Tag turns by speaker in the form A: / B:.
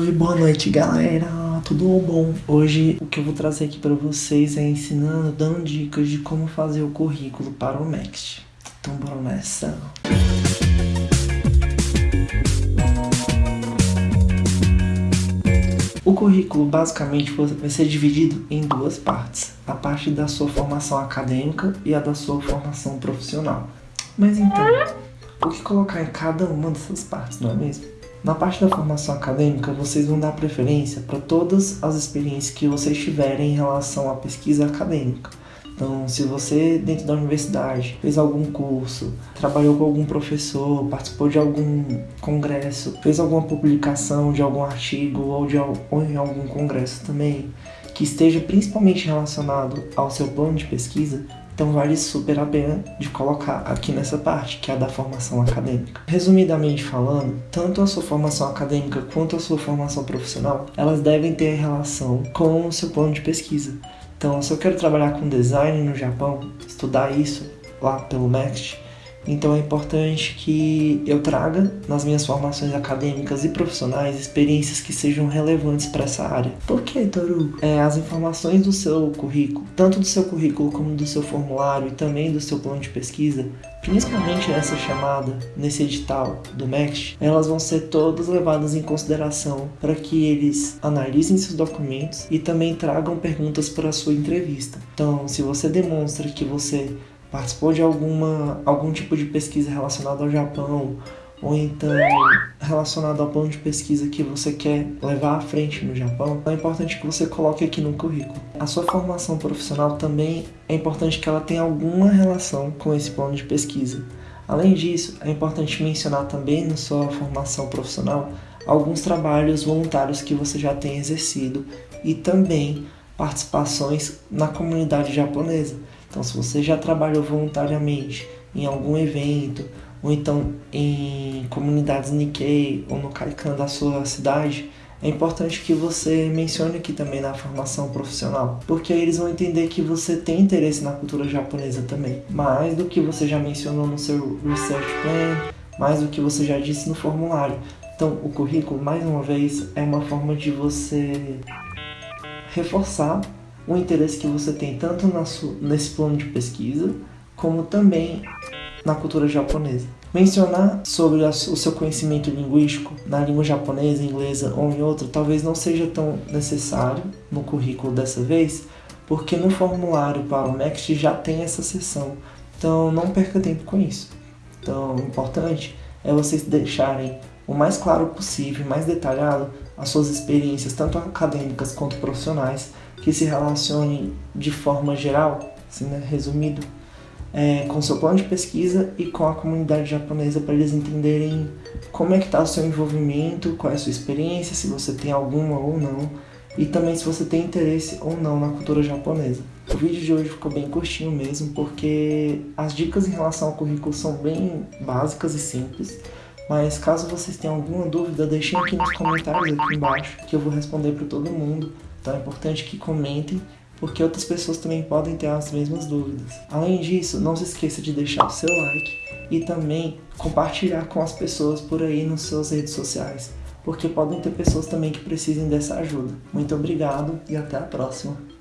A: Oi, boa noite galera, tudo bom? Hoje o que eu vou trazer aqui para vocês é ensinando, dando dicas de como fazer o currículo para o Next. Então bora nessa! O currículo basicamente vai ser dividido em duas partes, a parte da sua formação acadêmica e a da sua formação profissional. Mas então, o que colocar em cada uma dessas partes, não é mesmo? Na parte da formação acadêmica, vocês vão dar preferência para todas as experiências que vocês tiverem em relação à pesquisa acadêmica. Então, se você, dentro da universidade, fez algum curso, trabalhou com algum professor, participou de algum congresso, fez alguma publicação de algum artigo ou, de, ou em algum congresso também, que esteja principalmente relacionado ao seu plano de pesquisa, então vale super a pena de colocar aqui nessa parte, que é a da formação acadêmica. Resumidamente falando, tanto a sua formação acadêmica quanto a sua formação profissional, elas devem ter relação com o seu plano de pesquisa. Então, se eu quero trabalhar com design no Japão, estudar isso lá pelo MEXT, então é importante que eu traga nas minhas formações acadêmicas e profissionais experiências que sejam relevantes para essa área. Por que, Toru? É, as informações do seu currículo, tanto do seu currículo como do seu formulário e também do seu plano de pesquisa, principalmente nessa chamada, nesse edital do MEXT, elas vão ser todas levadas em consideração para que eles analisem seus documentos e também tragam perguntas para a sua entrevista. Então, se você demonstra que você participou de alguma, algum tipo de pesquisa relacionada ao Japão, ou então relacionado ao plano de pesquisa que você quer levar à frente no Japão, é importante que você coloque aqui no currículo. A sua formação profissional também é importante que ela tenha alguma relação com esse plano de pesquisa. Além disso, é importante mencionar também na sua formação profissional alguns trabalhos voluntários que você já tem exercido e também participações na comunidade japonesa. Então, se você já trabalhou voluntariamente em algum evento, ou então em comunidades Nikkei ou no Kaikan da sua cidade, é importante que você mencione aqui também na formação profissional, porque eles vão entender que você tem interesse na cultura japonesa também, mais do que você já mencionou no seu research plan, mais do que você já disse no formulário. Então, o currículo, mais uma vez, é uma forma de você reforçar o interesse que você tem tanto nesse plano de pesquisa, como também na cultura japonesa. Mencionar sobre o seu conhecimento linguístico na língua japonesa, inglesa ou em outra talvez não seja tão necessário no currículo dessa vez, porque no formulário para o Next já tem essa seção, então não perca tempo com isso. Então, o importante é vocês deixarem o mais claro possível, mais detalhado, as suas experiências, tanto acadêmicas quanto profissionais, que se relacionem de forma geral, assim, né, resumido, é, com seu plano de pesquisa e com a comunidade japonesa para eles entenderem como é que está o seu envolvimento, qual é a sua experiência, se você tem alguma ou não, e também se você tem interesse ou não na cultura japonesa. O vídeo de hoje ficou bem curtinho mesmo, porque as dicas em relação ao currículo são bem básicas e simples, mas caso vocês tenham alguma dúvida, deixem aqui nos comentários aqui embaixo, que eu vou responder para todo mundo. Então é importante que comentem, porque outras pessoas também podem ter as mesmas dúvidas. Além disso, não se esqueça de deixar o seu like e também compartilhar com as pessoas por aí nas suas redes sociais, porque podem ter pessoas também que precisem dessa ajuda. Muito obrigado e até a próxima!